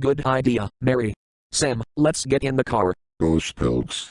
Good idea, Mary. Sam, let's get in the car. Ghost Spelks.